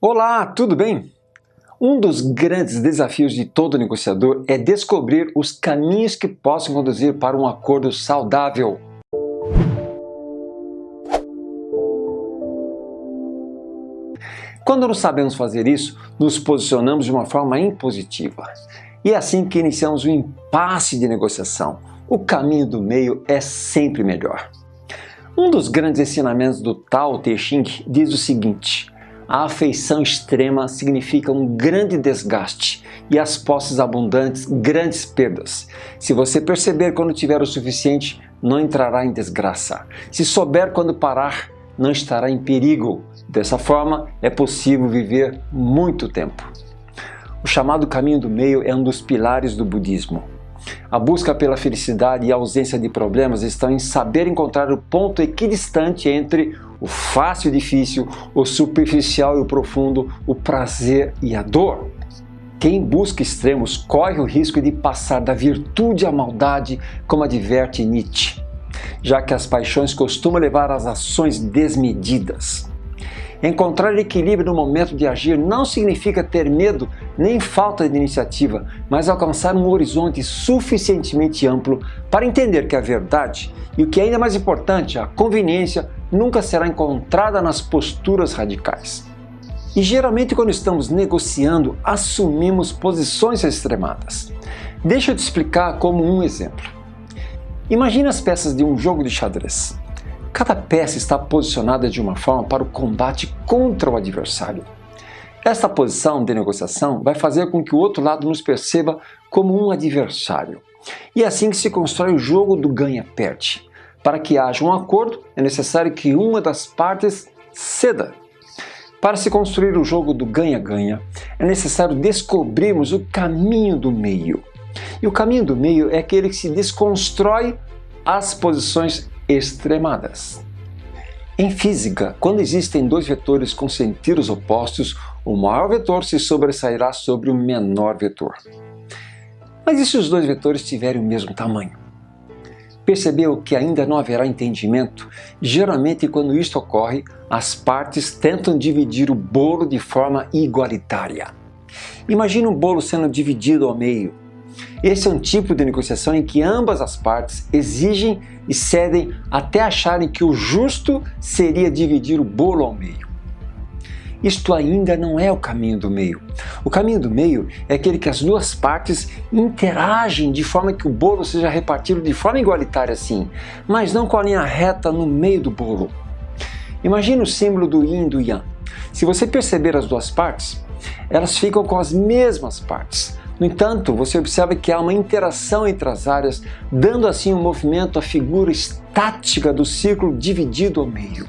Olá, tudo bem? Um dos grandes desafios de todo negociador é descobrir os caminhos que possam conduzir para um acordo saudável. Quando não sabemos fazer isso, nos posicionamos de uma forma impositiva. E é assim que iniciamos o um impasse de negociação. O caminho do meio é sempre melhor. Um dos grandes ensinamentos do Tao Te Ching diz o seguinte, a afeição extrema significa um grande desgaste e as posses abundantes, grandes perdas. Se você perceber quando tiver o suficiente, não entrará em desgraça. Se souber quando parar, não estará em perigo. Dessa forma, é possível viver muito tempo. O chamado caminho do meio é um dos pilares do budismo. A busca pela felicidade e a ausência de problemas estão em saber encontrar o ponto equidistante entre o fácil e o difícil, o superficial e o profundo, o prazer e a dor. Quem busca extremos corre o risco de passar da virtude à maldade, como adverte Nietzsche, já que as paixões costumam levar às ações desmedidas. Encontrar equilíbrio no momento de agir não significa ter medo nem falta de iniciativa, mas alcançar um horizonte suficientemente amplo para entender que a verdade e o que é ainda mais importante, a conveniência, nunca será encontrada nas posturas radicais. E geralmente quando estamos negociando, assumimos posições extremadas. Deixa eu te explicar como um exemplo. Imagine as peças de um jogo de xadrez. Cada peça está posicionada de uma forma para o combate contra o adversário. Esta posição de negociação vai fazer com que o outro lado nos perceba como um adversário. E é assim que se constrói o jogo do ganha-perde. Para que haja um acordo, é necessário que uma das partes ceda. Para se construir o jogo do ganha-ganha, é necessário descobrirmos o caminho do meio. E o caminho do meio é aquele que se desconstrói as posições extremadas. Em física, quando existem dois vetores com sentidos opostos, o maior vetor se sobressairá sobre o menor vetor. Mas e se os dois vetores tiverem o mesmo tamanho? Percebeu que ainda não haverá entendimento? Geralmente, quando isto ocorre, as partes tentam dividir o bolo de forma igualitária. Imagine um bolo sendo dividido ao meio. Esse é um tipo de negociação em que ambas as partes exigem e cedem até acharem que o justo seria dividir o bolo ao meio. Isto ainda não é o caminho do meio. O caminho do meio é aquele que as duas partes interagem de forma que o bolo seja repartido de forma igualitária sim, mas não com a linha reta no meio do bolo. Imagine o símbolo do yin e do yang. Se você perceber as duas partes, elas ficam com as mesmas partes, no entanto, você observa que há uma interação entre as áreas, dando assim um movimento à figura estática do círculo dividido ao meio.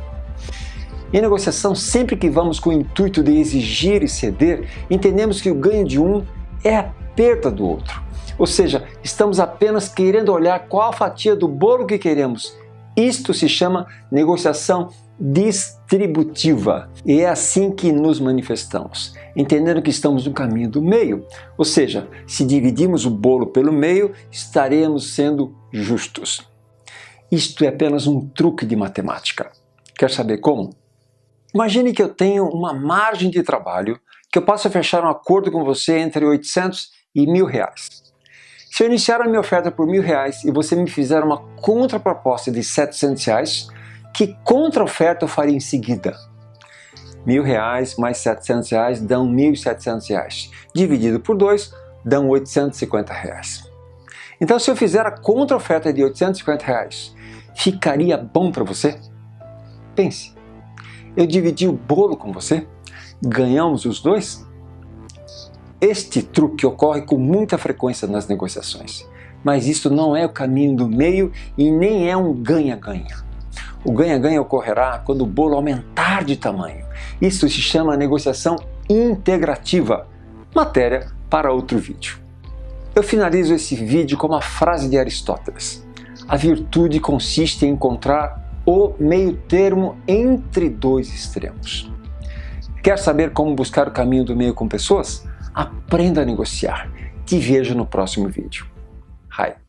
Em negociação, sempre que vamos com o intuito de exigir e ceder, entendemos que o ganho de um é a perda do outro. Ou seja, estamos apenas querendo olhar qual a fatia do bolo que queremos. Isto se chama negociação distributiva. E é assim que nos manifestamos, entendendo que estamos no caminho do meio. Ou seja, se dividirmos o bolo pelo meio, estaremos sendo justos. Isto é apenas um truque de matemática. Quer saber como? Imagine que eu tenho uma margem de trabalho que eu possa fechar um acordo com você entre 800 e mil reais. Se eu iniciar a minha oferta por mil reais e você me fizer uma contraproposta de 700 reais, que contra-oferta eu faria em seguida? Mil reais mais 700 reais dão 1.700 reais. Dividido por dois, dão 850 reais. Então se eu fizer a contra-oferta de 850 reais, ficaria bom para você? Pense, eu dividi o bolo com você? Ganhamos os dois? Este truque ocorre com muita frequência nas negociações, mas isso não é o caminho do meio e nem é um ganha-ganha. O ganha-ganha ocorrerá quando o bolo aumentar de tamanho. Isso se chama negociação integrativa. Matéria para outro vídeo. Eu finalizo esse vídeo com uma frase de Aristóteles. A virtude consiste em encontrar o meio termo entre dois extremos. Quer saber como buscar o caminho do meio com pessoas? Aprenda a negociar. Te vejo no próximo vídeo. Hi.